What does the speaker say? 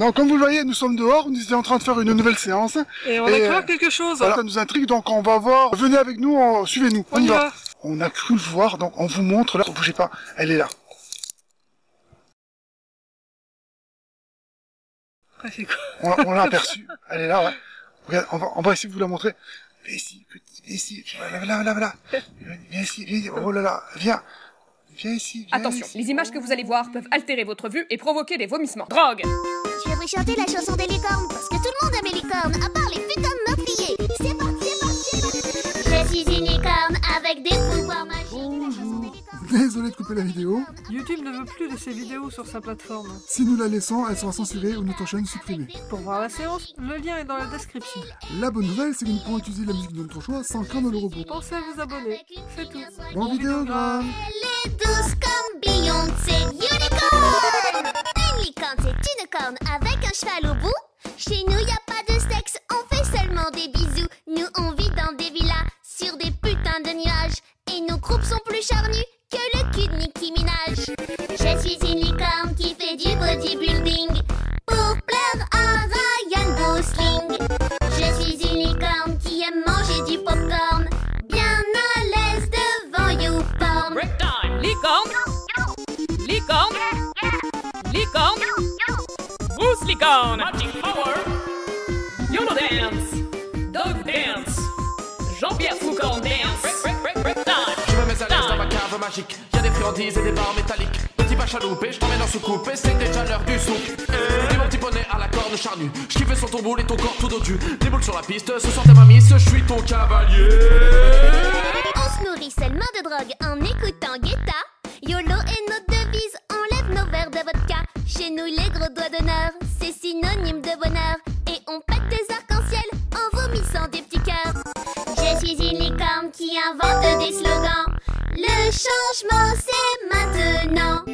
Donc, comme vous le voyez, nous sommes dehors, nous étions en train de faire une nouvelle séance. Et on a Et, cru euh, quelque chose. Voilà, ça nous intrigue, donc on va voir. Venez avec nous, on- suivez-nous, on, On y va. va. On a cru le voir, donc on vous montre là, bougez pas, elle est là. Ah, c'est quoi On, on l'a aperçue, elle est là, ouais. Regarde, on va, on va essayer de vous la montrer. Viens ici, petit, viens ici, voilà, voilà, voilà, voilà. Viens, viens ici, viens, oh là là, viens. Viens ici, viens Attention, ici. les images que vous allez voir peuvent altérer votre vue et provoquer des vomissements. Drogue Je vais vous chanter la chanson des licornes parce que tout le monde aime les licornes, à part les putains de meurtriers. C'est parti, c'est parti. Je suis une licorne avec des pouvoirs magiques. Bonjour. Désolé de couper la vidéo. YouTube ne veut plus de ces vidéos sur sa plateforme. Si nous la laissons, elle sera censurée ou notre chaîne supprimée. Pour voir la séance, le lien est dans la description. La bonne nouvelle, c'est que nous pourrons utiliser la musique de notre choix sans craindre le robot. Pensez à vous abonner, c'est tout. Bon vidéogramme Elle est douce comme Beyoncé Unicorn Groupes sont plus charnus que le cul de Nicki Minaj. Je suis une licorne qui fait du bodybuilding pour plaire à Ryan Gosling. Je suis une licorne qui aime manger du popcorn, bien à l'aise devant YouPorn. Break time Licorne. Licorne. Licorne. Mousse licorne. Magic power. YOLO dance. Dog dance. Jean-Pierre Foucault magique. Y'a des friandises et des barres métalliques. Petit pas chaloupé, je t'emmène en soucoupe et c'est déjà l'heure du souk. Dis mon petit poney à la corne charnue. Je kiffe sur ton boule et ton corps tout dodu. Des boules sur la piste, ce soir t'es ma miss, je suis ton cavalier. On se nourrit seulement de drogue en écoutant Guetta. YOLO est notre devise, on lève nos verres de vodka. Chez nous, les gros doigts d'honneur, c'est synonyme de bonheur. Et on pète des arcs-en-ciel en vomissant des petits cœurs. Je suis une licorne qui invente des slogans. Le changement, c'est maintenant.